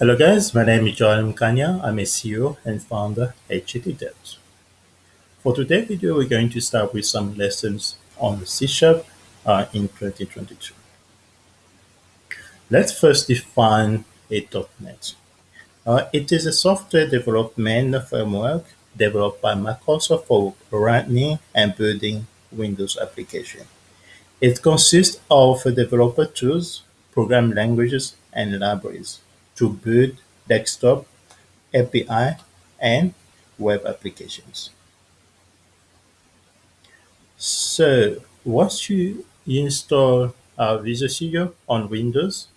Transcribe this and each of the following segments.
Hello guys, my name is Joel Mkanya. I'm a CEO and founder at Devs. For today's video, we're going to start with some lessons on C Sharp uh, in 2022. Let's first define a .NET. Uh, it is a software development framework developed by Microsoft for running and building Windows applications. It consists of developer tools, program languages, and libraries to build desktop, API, and web applications. So once you install uh, Visual Studio on Windows,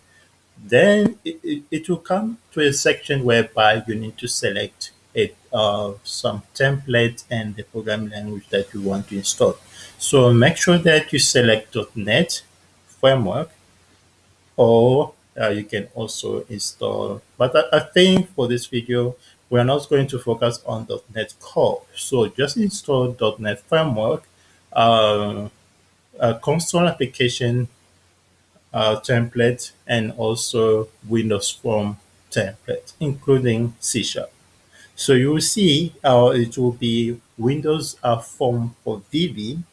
then it, it, it, will come to a section whereby you need to select it, uh, some template and the programming language that you want to install. So make sure that you select .NET framework or uh, you can also install. But I, I, think for this video, we're not going to focus on .NET Core. So just install .NET Framework, uh, a console application uh, template, and also Windows Form template, including C Sharp. So you will see uh, it will be Windows uh, Form for VB.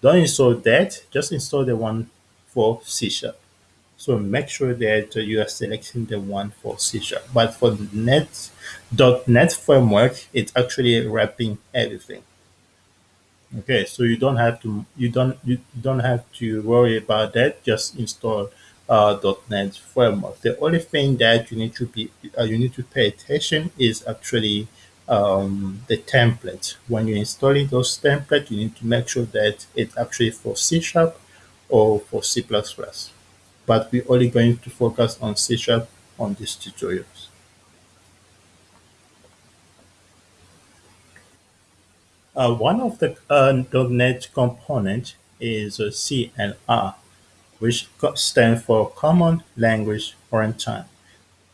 Don't install that, just install the one for C Sharp. So make sure that you are selecting the one for C Sharp. But for the .NET, .NET framework, it's actually wrapping everything. Okay, so you don't have to you don't you don't have to worry about that. Just install uh, .NET framework. The only thing that you need to be uh, you need to pay attention is actually um, the template. When you're installing those templates, you need to make sure that it's actually for C Sharp or for C++ but we're only going to focus on C Sharp on these tutorials. Uh, one of the uh, .NET components is uh, CLR, which stands for Common Language Runtime.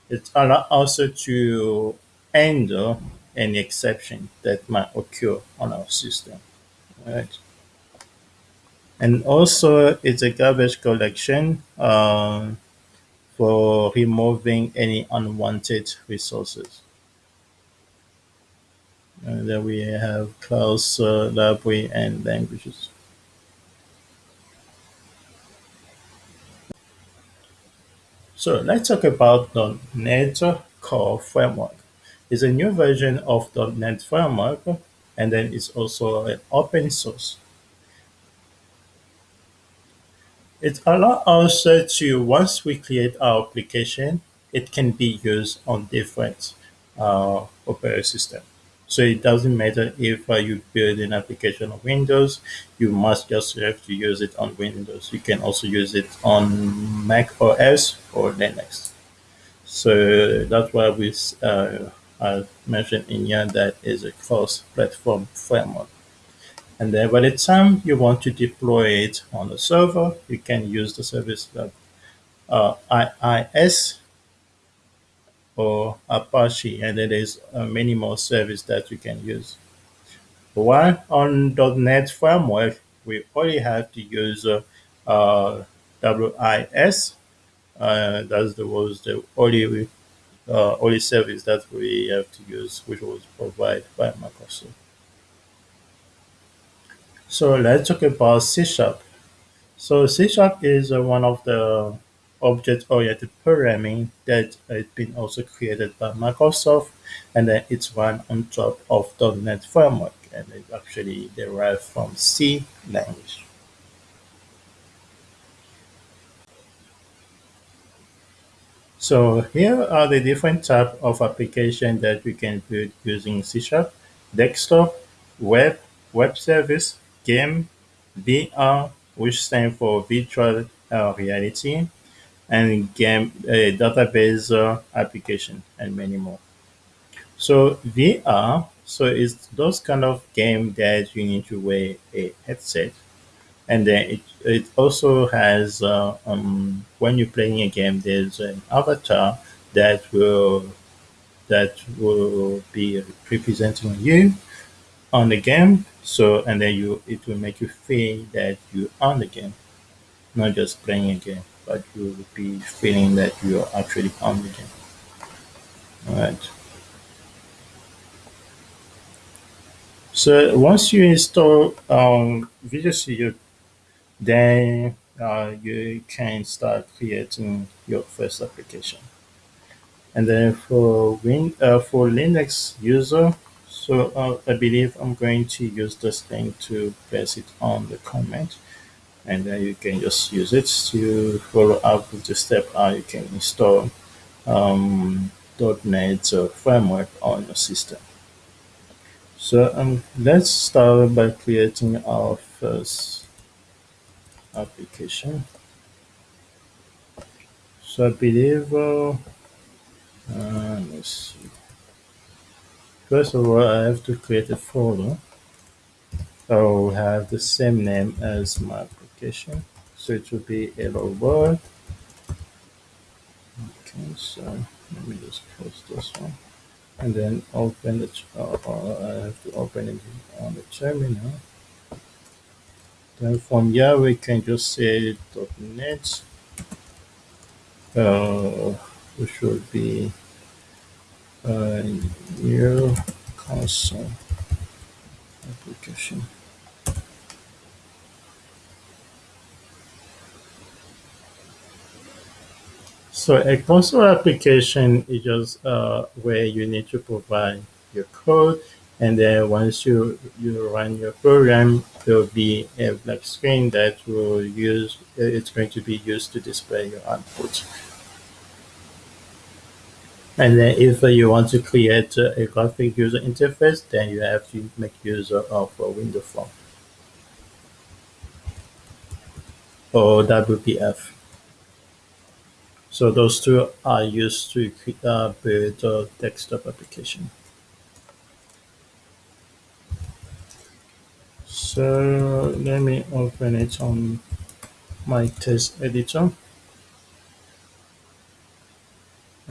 It allows also to handle any exception that might occur on our system. Right and also it's a garbage collection um, for removing any unwanted resources. And then we have class, uh, library, and languages. So let's talk about the .NET Core Framework. It's a new version of the .NET Framework, and then it's also an open source. It allows us to, once we create our application, it can be used on different uh, operating system. So it doesn't matter if uh, you build an application on Windows, you must just have to use it on Windows. You can also use it on Mac OS or Linux. So that's why we uh, I mentioned in here that is a cross-platform framework. And then by the time you want to deploy it on the server, you can use the service like uh, IIS or Apache, and there is uh, many more services that you can use. While on .NET framework, we only have to use uh, uh, WIS. Uh, that was the only uh, only service that we have to use, which was provided by Microsoft. So let's talk about C Sharp. So C Sharp is uh, one of the object-oriented programming that has been also created by Microsoft, and then it's run on top of .NET framework, and it actually derived from C language. So here are the different type of application that we can build using C Sharp, desktop, web, web service, game, VR, which stands for virtual uh, reality, and game uh, database uh, application, and many more. So VR, so it's those kind of game that you need to wear a headset, and then it it also has uh, um, when you're playing a game, there's an avatar that will that will be representing you on the game so and then you it will make you feel that you on the game not just playing a game but you will be feeling that you are actually on the game All right. So once you install um, Visual Studio, then uh, you can start creating your first application. And then for Win uh, for Linux user, so uh, I believe I'm going to use this link to paste it on the comment, and then you can just use it to follow up with the step how you can install um, .NET framework on your system. So um, let's start by creating our first application. So I believe, uh, uh, let's see. First of all, I have to create a folder. I will have the same name as my application. So it will be hello world. Okay, so let me just close this one. And then open it, uh, uh, I have to open it on the terminal. Then from here we can just say .NET, uh, which should be uh, new console application. So a console application is just uh, where you need to provide your code, and then once you you run your program, there will be a black screen that will use. It's going to be used to display your output. And then if you want to create a graphic user interface, then you have to make use of a window form or WPF. So those two are used to uh, build a desktop application. So let me open it on my test editor.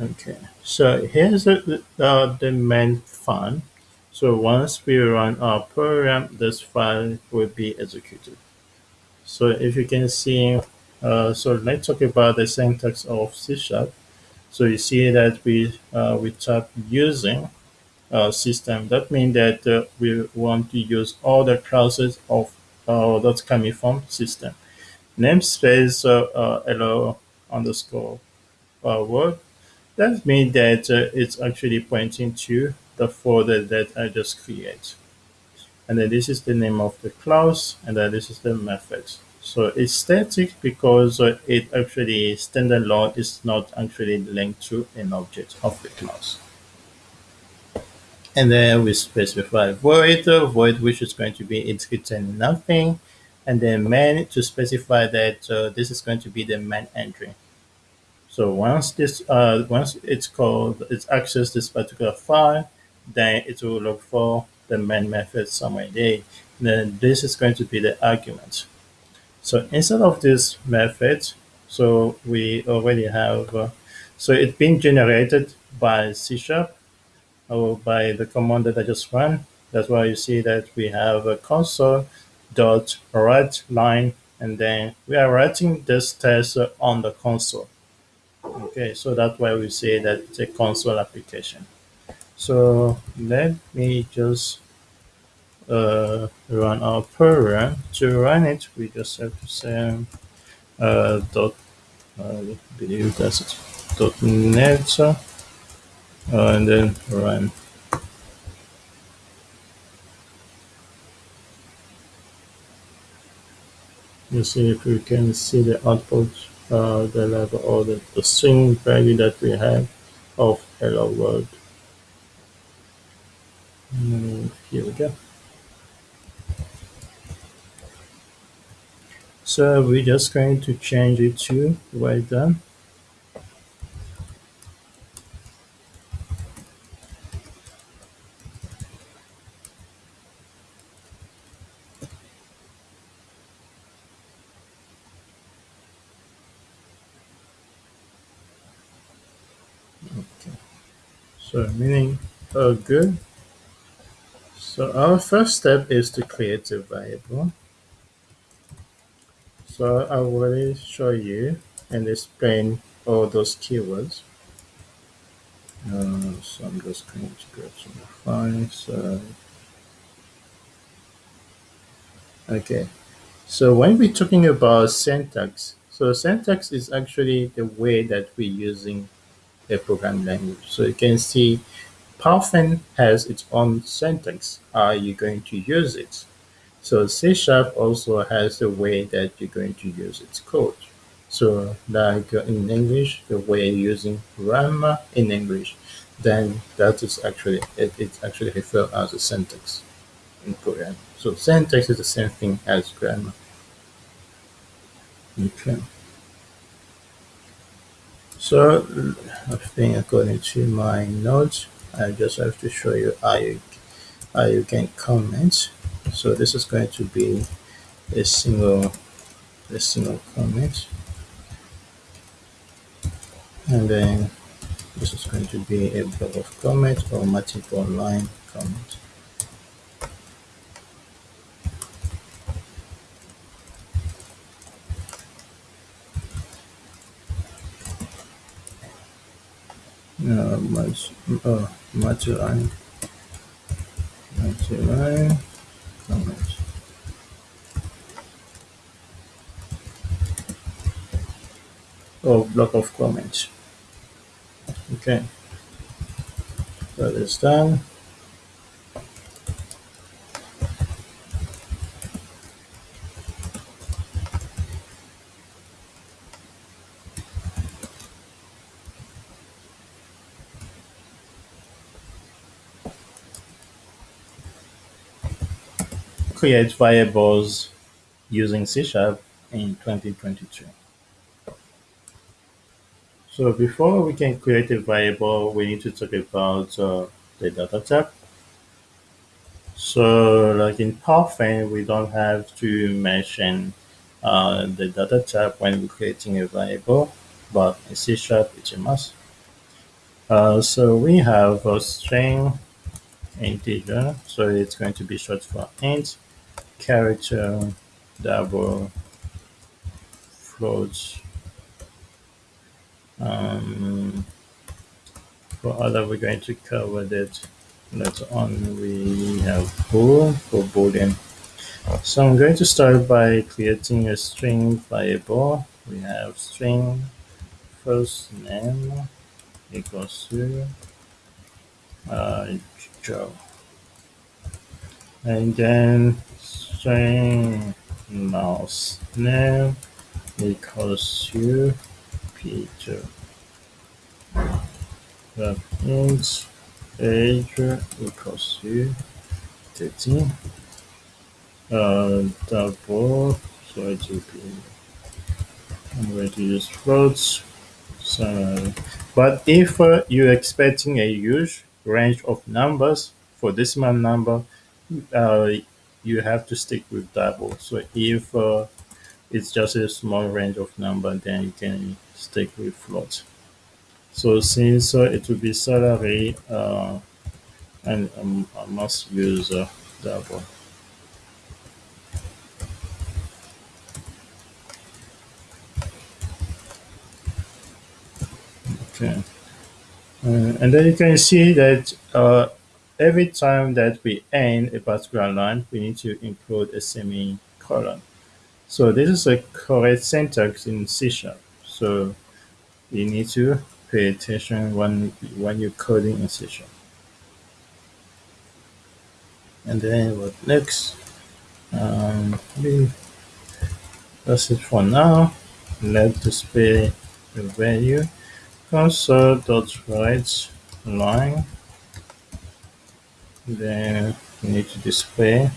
Okay, so here's the, uh, the main file. So once we run our program, this file will be executed. So if you can see uh, so let's talk about the syntax of C sharp. So you see that we uh, we type using uh, system. That means that uh, we want to use all the classes of uh, that's coming from system. Namespace uh, hello underscore word. That means that it's actually pointing to the folder that I just create. And then this is the name of the class, and then this is the method. So it's static because uh, it actually standalone is not actually linked to an object of the class. And then we specify void, uh, void which is going to be it's return nothing, and then main to specify that uh, this is going to be the main entry. So once this uh, once it's called it's access this particular file, then it will look for the main method somewhere there. Then this is going to be the argument. So instead of this method, so we already have, uh, so it's been generated by C Sharp or by the command that I just ran. That's why you see that we have a console dot write line, and then we are writing this test on the console. Okay, so that's why we say that it's a console application. So let me just uh, run our program. To run it, we just have to say uh, dot, uh, I believe that's it, dot net, uh, and then run. You see if we can see the output, uh, the level or the, the string value that we have of hello world. And here we go. So we're just going to change it to well done. Okay. So meaning oh good. So our first step is to create a variable. So I will show you and explain all those keywords. Uh, so I'm just going to grab some files. Uh, okay. So when we're talking about syntax, so syntax is actually the way that we're using a program language. So you can see Python has its own syntax. Are you going to use it? So C Sharp also has the way that you're going to use its code. So like in English, the way using grammar in English, then that is actually it, it's actually referred as a syntax in program. So syntax is the same thing as grammar. Okay. So I think according to my notes, I just have to show you how you how you can comment. So this is going to be a single a single comment, and then this is going to be a block of comment or multiple line comment. Uh, much, uh, multi-line, multi-line comment. Or block of comments. Okay, that is done. Create variables using C Sharp in 2022. So before we can create a variable, we need to talk about uh, the data type. So like in Python, we don't have to mention uh, the data type when we're creating a variable, but in C Sharp, it's a must. Uh, so we have a string integer, so it's going to be short for int, character, double, float. Um, for other, we're going to cover that later on. We have bool for boolean. So I'm going to start by creating a string variable. We have string first name equals to uh, Joe. And then mouse name equals to Peter. The int age equals to 13. Uh, double, so it will be, I'm going to use floats. So, but if uh, you're expecting a huge range of numbers for decimal number, uh, you have to stick with double. So if uh, it's just a small range of number, then you can stick with float. So since uh, it will be salary, uh, and um, I must use uh, double. Okay. Uh, and then you can see that uh, every time that we end a particular line, we need to include a semicolon. So this is a correct syntax in C Sharp. So you need to pay attention when when you're coding in C Sharp. And then what next? Um, that's it for now. Let's display the value console.write line then you need to display.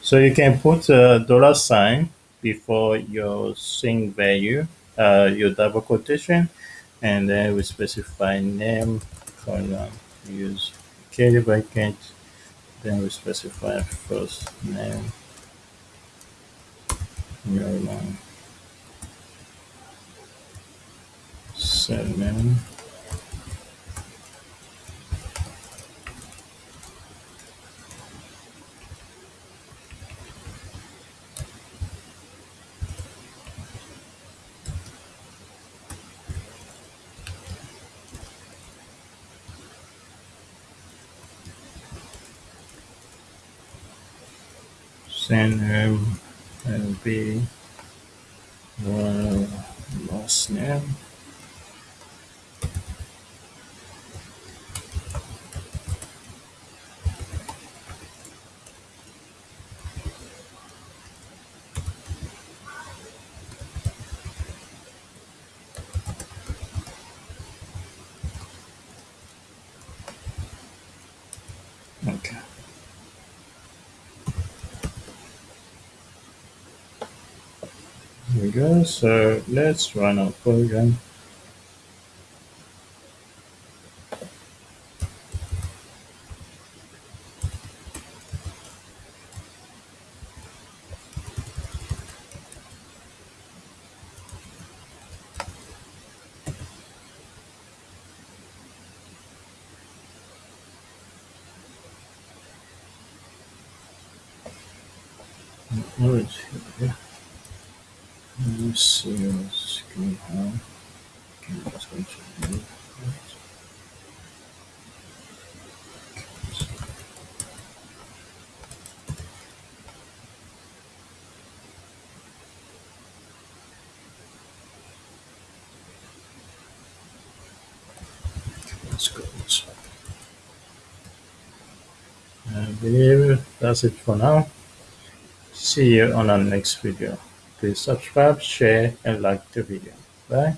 So you can put a dollar sign before your string value uh, your double quotation and then we specify name column use. Curly bracket then we specify first name. Your seven username will be the we go. So let's run our program. Oh, it's here. Let's see what's going on. Okay, let's go to the Let's go this way. I believe that's it for now. See you on our next video. Please subscribe, share, and like the video. Bye.